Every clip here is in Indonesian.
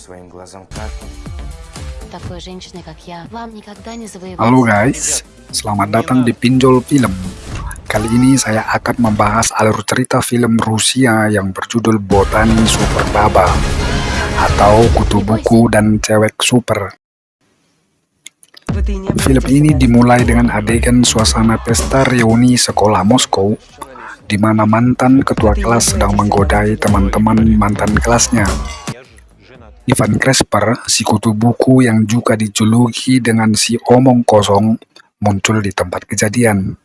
своим глазам как. Такой женщины, как я, вам никогда не завоевать. Halo guys, selamat datang di Pinjol Film. Kali ini saya akan membahas alur cerita film Rusia yang berjudul Botani Super Baba atau Kutu Buku dan Cewek Super. Film ini dimulai dengan adegan suasana pesta reuni sekolah Moskow di mana mantan ketua kelas sedang menggodai teman-teman mantan kelasnya. Ivan Cresper, si kutu buku yang juga dijuluki dengan si omong kosong, muncul di tempat kejadian.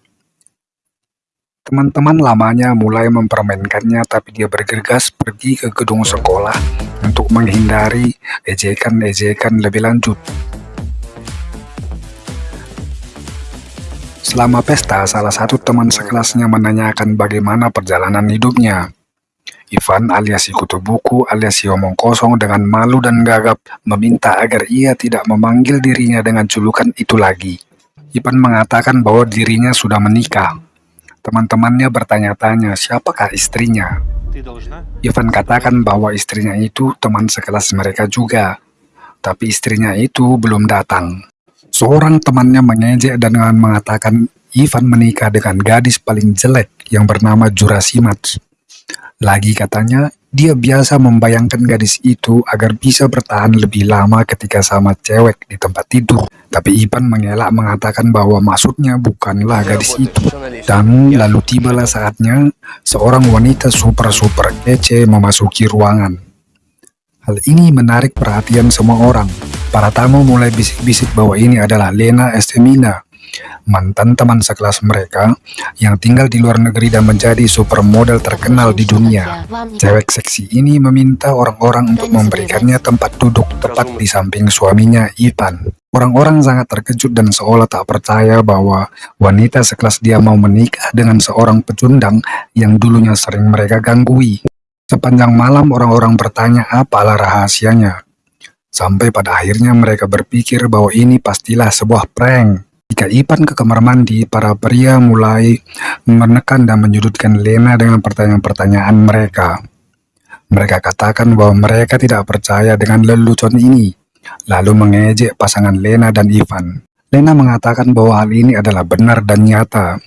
Teman-teman lamanya mulai mempermainkannya tapi dia bergegas pergi ke gedung sekolah untuk menghindari ejekan-ejekan lebih lanjut. Selama pesta, salah satu teman sekelasnya menanyakan bagaimana perjalanan hidupnya. Ivan alias si kutu buku alias si omong kosong dengan malu dan gagap meminta agar ia tidak memanggil dirinya dengan julukan itu lagi. Ivan mengatakan bahwa dirinya sudah menikah. Teman-temannya bertanya-tanya siapakah istrinya. Ivan katakan bahwa istrinya itu teman sekelas mereka juga, tapi istrinya itu belum datang. Seorang temannya mengejek dan dengan mengatakan Ivan menikah dengan gadis paling jelek yang bernama Jurasimat. Lagi katanya, dia biasa membayangkan gadis itu agar bisa bertahan lebih lama ketika sama cewek di tempat tidur. Tapi Ivan mengelak mengatakan bahwa maksudnya bukanlah gadis itu. Dan lalu tibalah saatnya seorang wanita super-super kece memasuki ruangan. Hal ini menarik perhatian semua orang. Para tamu mulai bisik-bisik bahwa ini adalah Lena Estemina, mantan teman sekelas mereka yang tinggal di luar negeri dan menjadi supermodel terkenal di dunia. Cewek seksi ini meminta orang-orang untuk memberikannya tempat duduk tepat di samping suaminya Ivan. Orang-orang sangat terkejut dan seolah tak percaya bahwa wanita sekelas dia mau menikah dengan seorang pecundang yang dulunya sering mereka ganggui. Sepanjang malam orang-orang bertanya apalah rahasianya. Sampai pada akhirnya mereka berpikir bahwa ini pastilah sebuah prank. Jika Ipan ke kamar mandi, para pria mulai menekan dan menyudutkan Lena dengan pertanyaan-pertanyaan mereka. Mereka katakan bahwa mereka tidak percaya dengan lelucon ini, lalu mengejek pasangan Lena dan Ivan. Lena mengatakan bahwa hal ini adalah benar dan nyata.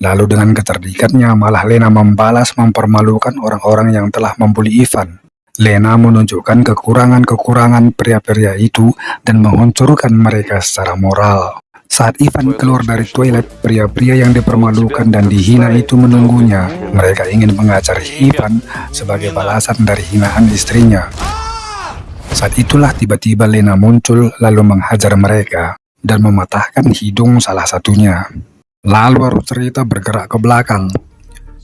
Lalu dengan kecerdikannya malah Lena membalas mempermalukan orang-orang yang telah membuli Ivan. Lena menunjukkan kekurangan-kekurangan pria-pria itu dan menghancurkan mereka secara moral. Saat Ivan keluar dari toilet, pria-pria yang dipermalukan dan dihina itu menunggunya. Mereka ingin mengajar Ivan sebagai balasan dari hinaan istrinya. Saat itulah tiba-tiba Lena muncul lalu menghajar mereka dan mematahkan hidung salah satunya. Lalu cerita bergerak ke belakang.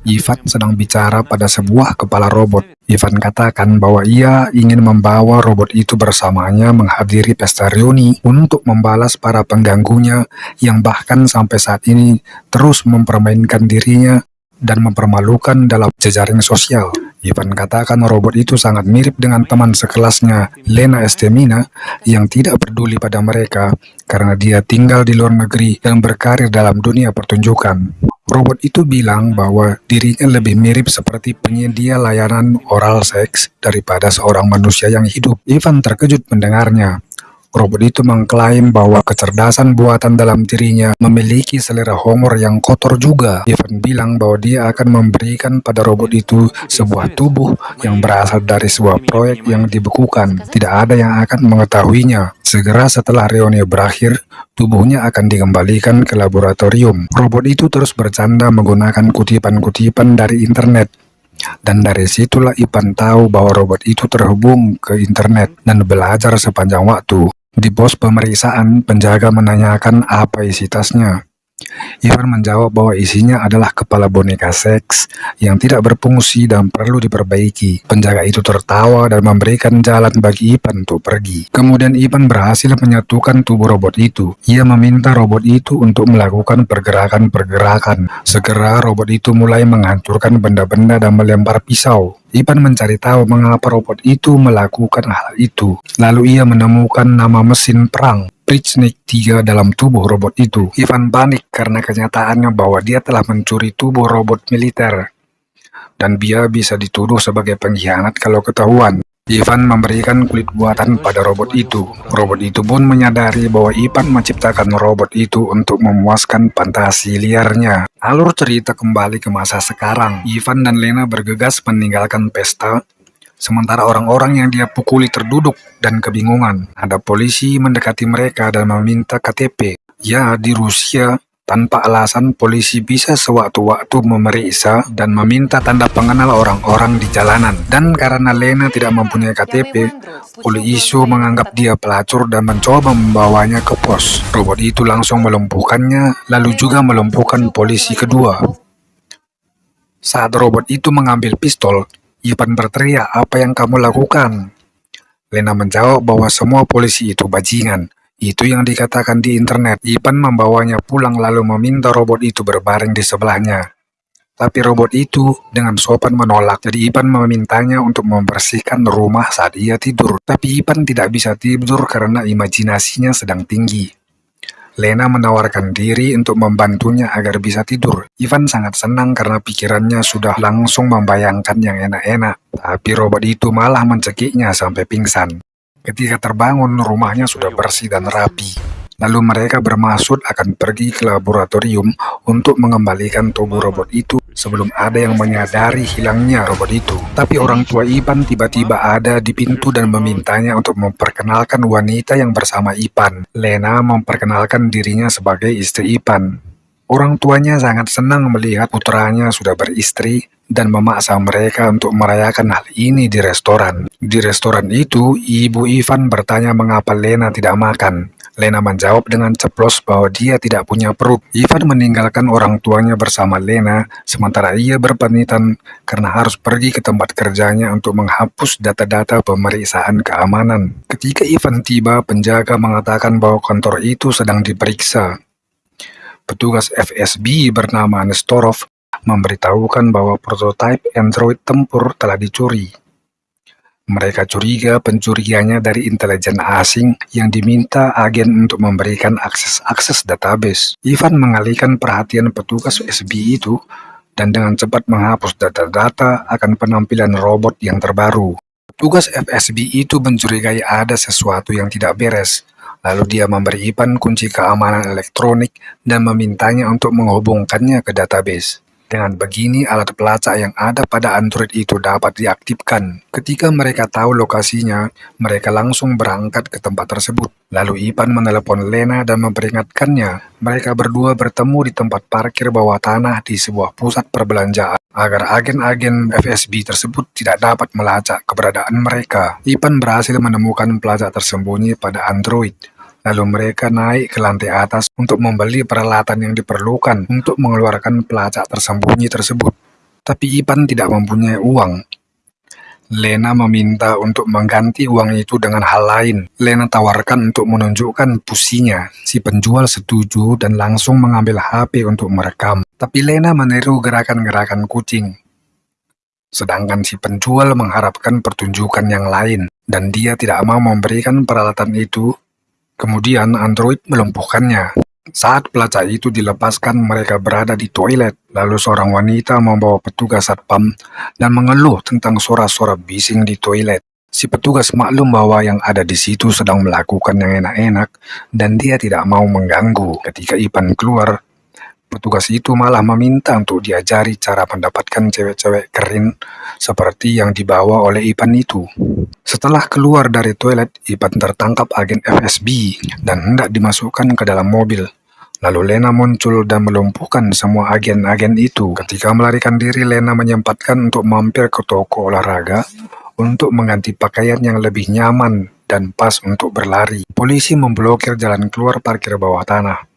Ivan sedang bicara pada sebuah kepala robot. Ivan katakan bahwa ia ingin membawa robot itu bersamanya menghadiri pesta reuni untuk membalas para pengganggunya yang bahkan sampai saat ini terus mempermainkan dirinya dan mempermalukan dalam jejaring sosial. Ivan katakan robot itu sangat mirip dengan teman sekelasnya, Lena Estemina, yang tidak peduli pada mereka karena dia tinggal di luar negeri dan berkarir dalam dunia pertunjukan. Robot itu bilang bahwa dirinya lebih mirip seperti penyedia layanan oral seks daripada seorang manusia yang hidup. Ivan terkejut mendengarnya. Robot itu mengklaim bahwa kecerdasan buatan dalam dirinya memiliki selera humor yang kotor juga. Ivan bilang bahwa dia akan memberikan pada robot itu sebuah tubuh yang berasal dari sebuah proyek yang dibekukan. Tidak ada yang akan mengetahuinya. Segera setelah reuni berakhir, tubuhnya akan dikembalikan ke laboratorium. Robot itu terus bercanda menggunakan kutipan-kutipan dari internet. Dan dari situlah Ivan tahu bahwa robot itu terhubung ke internet dan belajar sepanjang waktu. Di pos pemeriksaan, penjaga menanyakan apa isi tasnya. Ivan menjawab bahwa isinya adalah kepala boneka seks yang tidak berfungsi dan perlu diperbaiki. Penjaga itu tertawa dan memberikan jalan bagi Ivan untuk pergi. Kemudian Ivan berhasil menyatukan tubuh robot itu. Ia meminta robot itu untuk melakukan pergerakan-pergerakan. Segera robot itu mulai menghancurkan benda-benda dan melempar pisau. Ivan mencari tahu mengapa robot itu melakukan hal itu. Lalu ia menemukan nama mesin perang Prichnik 3 dalam tubuh robot itu. Ivan panik karena kenyataannya bahwa dia telah mencuri tubuh robot militer. Dan dia bisa dituduh sebagai pengkhianat kalau ketahuan. Ivan memberikan kulit buatan pada robot itu. Robot itu pun menyadari bahwa Ivan menciptakan robot itu untuk memuaskan fantasi liarnya. Alur cerita kembali ke masa sekarang. Ivan dan Lena bergegas meninggalkan pesta Sementara orang-orang yang dia pukuli terduduk dan kebingungan. Ada polisi mendekati mereka dan meminta KTP. Ya, di Rusia, tanpa alasan polisi bisa sewaktu-waktu memeriksa dan meminta tanda pengenal orang-orang di jalanan. Dan karena Lena tidak mempunyai KTP, polisi menganggap dia pelacur dan mencoba membawanya ke pos. Robot itu langsung melumpuhkannya, lalu juga melumpuhkan polisi kedua. Saat robot itu mengambil pistol, Ivan berteriak, apa yang kamu lakukan? Lena menjawab bahwa semua polisi itu bajingan. Itu yang dikatakan di internet. Ivan membawanya pulang lalu meminta robot itu berbaring di sebelahnya. Tapi robot itu dengan sopan menolak. Jadi Ivan memintanya untuk membersihkan rumah saat ia tidur. Tapi Ivan tidak bisa tidur karena imajinasinya sedang tinggi. Lena menawarkan diri untuk membantunya agar bisa tidur. Ivan sangat senang karena pikirannya sudah langsung membayangkan yang enak-enak. Tapi robot itu malah mencekiknya sampai pingsan. Ketika terbangun, rumahnya sudah bersih dan rapi. Lalu mereka bermaksud akan pergi ke laboratorium untuk mengembalikan tubuh robot itu sebelum ada yang menyadari hilangnya robot itu. Tapi orang tua Ipan tiba-tiba ada di pintu dan memintanya untuk memperkenalkan wanita yang bersama Ipan. Lena memperkenalkan dirinya sebagai istri Ipan. Orang tuanya sangat senang melihat putranya sudah beristri dan memaksa mereka untuk merayakan hal ini di restoran. Di restoran itu, ibu Ivan bertanya mengapa Lena tidak makan. Lena menjawab dengan ceplos bahwa dia tidak punya perut. Ivan meninggalkan orang tuanya bersama Lena, sementara ia berpamitan karena harus pergi ke tempat kerjanya untuk menghapus data-data pemeriksaan keamanan. Ketika Ivan tiba, penjaga mengatakan bahwa kantor itu sedang diperiksa. Petugas FSB bernama Nestorov memberitahukan bahwa prototipe Android tempur telah dicuri. Mereka curiga pencuriannya dari intelijen asing yang diminta agen untuk memberikan akses-akses database. Ivan mengalihkan perhatian petugas SB itu dan dengan cepat menghapus data-data akan penampilan robot yang terbaru. Petugas FSB itu mencurigai ada sesuatu yang tidak beres. Lalu dia memberi Ivan kunci keamanan elektronik dan memintanya untuk menghubungkannya ke database. Dengan begini, alat pelacak yang ada pada Android itu dapat diaktifkan. Ketika mereka tahu lokasinya, mereka langsung berangkat ke tempat tersebut. Lalu Ipan menelepon Lena dan memperingatkannya. Mereka berdua bertemu di tempat parkir bawah tanah di sebuah pusat perbelanjaan agar agen-agen FSB tersebut tidak dapat melacak keberadaan mereka. Ipan berhasil menemukan pelacak tersembunyi pada Android Lalu mereka naik ke lantai atas untuk membeli peralatan yang diperlukan untuk mengeluarkan pelacak tersembunyi tersebut. Tapi Ipan tidak mempunyai uang. Lena meminta untuk mengganti uang itu dengan hal lain. Lena tawarkan untuk menunjukkan pusinya. Si penjual setuju dan langsung mengambil HP untuk merekam. Tapi Lena meniru gerakan-gerakan kucing. Sedangkan si penjual mengharapkan pertunjukan yang lain, dan dia tidak mau memberikan peralatan itu Kemudian android melumpuhkannya. Saat pelacak itu dilepaskan, mereka berada di toilet. Lalu seorang wanita membawa petugas satpam dan mengeluh tentang suara-suara bising di toilet. Si petugas maklum bahwa yang ada di situ sedang melakukan yang enak-enak dan dia tidak mau mengganggu. Ketika Ipan keluar, Petugas itu malah meminta untuk diajari cara mendapatkan cewek-cewek keren seperti yang dibawa oleh Ipan itu. Setelah keluar dari toilet, Ipan tertangkap agen FSB dan hendak dimasukkan ke dalam mobil. Lalu Lena muncul dan melumpuhkan semua agen-agen itu. Ketika melarikan diri, Lena menyempatkan untuk mampir ke toko olahraga untuk mengganti pakaian yang lebih nyaman dan pas untuk berlari. Polisi memblokir jalan keluar parkir bawah tanah.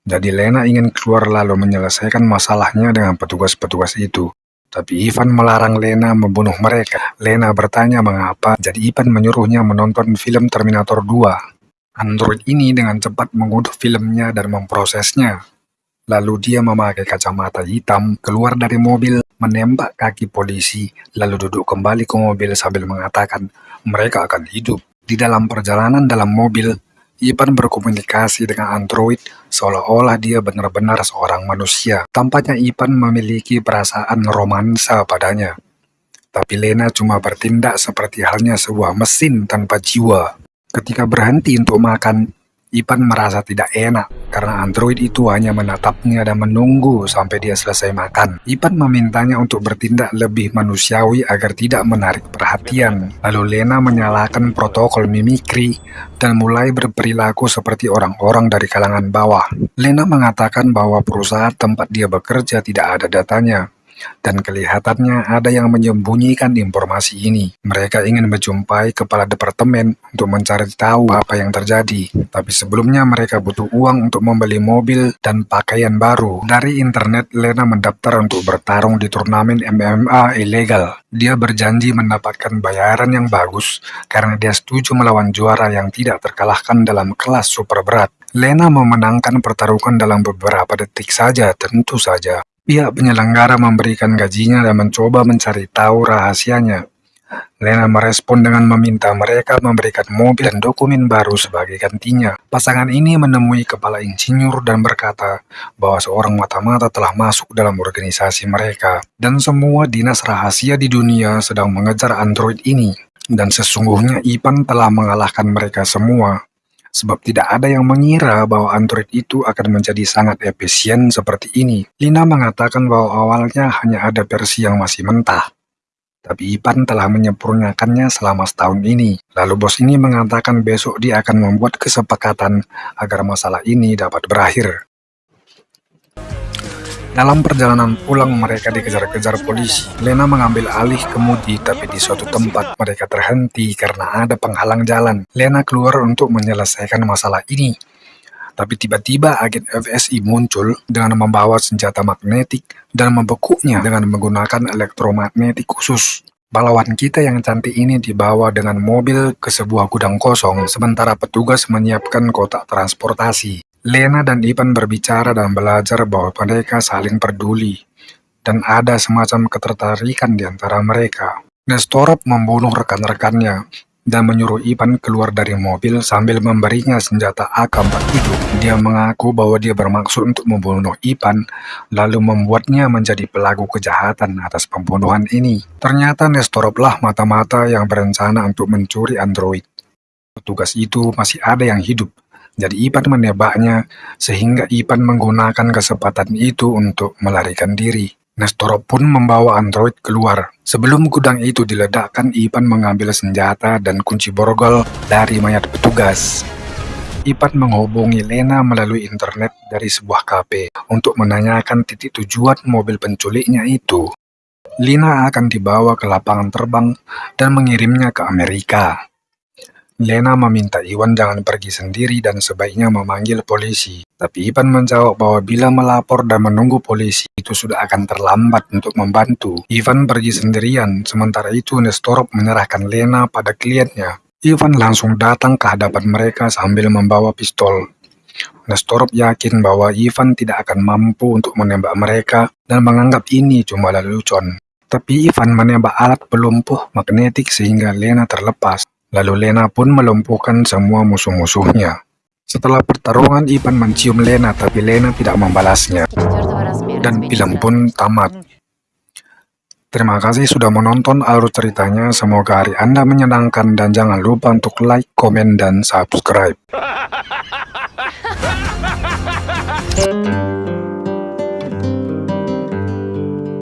Jadi Lena ingin keluar lalu menyelesaikan masalahnya dengan petugas-petugas itu. Tapi Ivan melarang Lena membunuh mereka. Lena bertanya mengapa, jadi Ivan menyuruhnya menonton film Terminator 2. Android ini dengan cepat mengunduh filmnya dan memprosesnya. Lalu dia memakai kacamata hitam, keluar dari mobil, menembak kaki polisi, lalu duduk kembali ke mobil sambil mengatakan mereka akan hidup. Di dalam perjalanan dalam mobil, Ipan berkomunikasi dengan android seolah-olah dia benar-benar seorang manusia. Tampaknya Ipan memiliki perasaan romansa padanya. tapi Lena cuma bertindak seperti halnya sebuah mesin tanpa jiwa. Ketika berhenti untuk makan, Ipan merasa tidak enak karena android itu hanya menatapnya dan menunggu sampai dia selesai makan. Ipan memintanya untuk bertindak lebih manusiawi agar tidak menarik perhatian. Lalu Lena menyalakan protokol mimikri dan mulai berperilaku seperti orang-orang dari kalangan bawah. Lena mengatakan bahwa perusahaan tempat dia bekerja tidak ada datanya dan kelihatannya ada yang menyembunyikan informasi ini. Mereka ingin menjumpai kepala departemen untuk mencari tahu apa yang terjadi, tapi sebelumnya mereka butuh uang untuk membeli mobil dan pakaian baru. Dari internet, Lena mendaftar untuk bertarung di turnamen MMA ilegal. Dia berjanji mendapatkan bayaran yang bagus karena dia setuju melawan juara yang tidak terkalahkan dalam kelas super berat. Lena memenangkan pertarungan dalam beberapa detik saja, tentu saja. Pihak penyelenggara memberikan gajinya dan mencoba mencari tahu rahasianya. Lena merespon dengan meminta mereka memberikan mobil dan dokumen baru sebagai gantinya. Pasangan ini menemui kepala insinyur dan berkata bahwa seorang mata-mata telah masuk dalam organisasi mereka. Dan semua dinas rahasia di dunia sedang mengejar android ini. Dan sesungguhnya Ipan telah mengalahkan mereka semua sebab tidak ada yang mengira bahwa Android itu akan menjadi sangat efisien seperti ini. Lina mengatakan bahwa awalnya hanya ada versi yang masih mentah, tapi Ipan telah menyempurnakannya selama setahun ini. Lalu bos ini mengatakan besok dia akan membuat kesepakatan agar masalah ini dapat berakhir. Dalam perjalanan pulang mereka dikejar-kejar polisi. Lena mengambil alih kemudi tapi di suatu tempat mereka terhenti karena ada penghalang jalan. Lena keluar untuk menyelesaikan masalah ini. Tapi tiba-tiba agen FSI muncul dengan membawa senjata magnetik dan membekuknya dengan menggunakan elektromagnetik khusus. Pahlawan kita yang cantik ini dibawa dengan mobil ke sebuah gudang kosong, sementara petugas menyiapkan kotak transportasi. Lena dan Ivan berbicara dan belajar bahwa mereka saling peduli, dan ada semacam ketertarikan di antara mereka. Nestorov membunuh rekan-rekannya dan menyuruh Ivan keluar dari mobil sambil memberinya senjata AK-47. Dia mengaku bahwa dia bermaksud untuk membunuh Ivan, lalu membuatnya menjadi pelaku kejahatan atas pembunuhan ini. Ternyata Nestorovlah mata-mata yang berencana untuk mencuri android. Petugas itu masih ada yang hidup, jadi Ipan menebaknya, sehingga Ipan menggunakan kesempatan itu untuk melarikan diri. Nestor pun membawa android keluar. Sebelum gudang itu diledakkan, Ipan mengambil senjata dan kunci borgol dari mayat petugas. Ipan menghubungi Lena melalui internet dari sebuah kafe untuk menanyakan titik tujuan mobil penculiknya itu. Lina akan dibawa ke lapangan terbang dan mengirimnya ke Amerika. Lena meminta Iwan jangan pergi sendiri dan sebaiknya memanggil polisi. Tapi Ivan menjawab bahwa bila melapor dan menunggu polisi itu sudah akan terlambat untuk membantu. Ivan pergi sendirian, sementara itu Nestorov menyerahkan Lena pada kliennya. Ivan langsung datang ke hadapan mereka sambil membawa pistol. Nestorov yakin bahwa Ivan tidak akan mampu untuk menembak mereka dan menganggap ini cuma lelucon. Tapi Ivan menembak alat pelumpuh magnetik sehingga Lena terlepas. Lalu Lena pun melumpuhkan semua musuh-musuhnya. Setelah pertarungan, Ivan mencium Lena, tapi Lena tidak membalasnya. Dan film pun tamat. Terima kasih sudah menonton alur ceritanya. Semoga hari Anda menyenangkan dan jangan lupa untuk like, komen, dan subscribe.